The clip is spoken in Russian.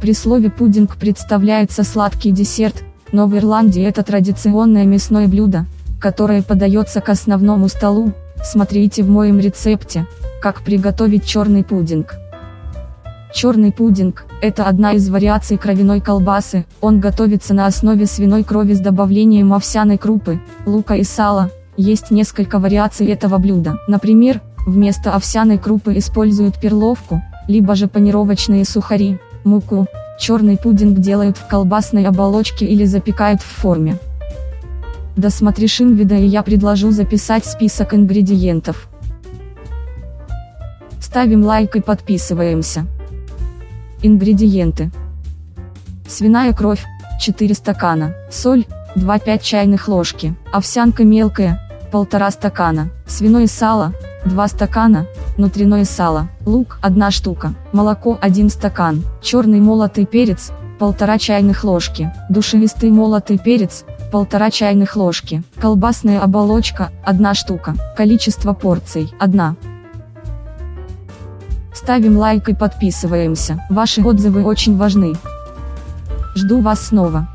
При слове пудинг представляется сладкий десерт, но в Ирландии это традиционное мясное блюдо, которое подается к основному столу, смотрите в моем рецепте, как приготовить черный пудинг. Черный пудинг – это одна из вариаций кровяной колбасы, он готовится на основе свиной крови с добавлением овсяной крупы, лука и сала, есть несколько вариаций этого блюда. Например, вместо овсяной крупы используют перловку, либо же панировочные сухари, муку. Черный пудинг делают в колбасной оболочке или запекают в форме. Досмотришь инвида и я предложу записать список ингредиентов. Ставим лайк и подписываемся. Ингредиенты. Свиная кровь, 4 стакана, соль, 2-5 чайных ложки, овсянка мелкая, 1,5 стакана, свиное сало, 2 стакана, внутреннее сало, лук 1 штука, молоко 1 стакан, черный молотый перец, 1,5 чайных ложки, душевистый молотый перец, 1,5 чайных ложки, колбасная оболочка 1 штука, количество порций 1. Ставим лайк и подписываемся. Ваши отзывы очень важны. Жду вас снова.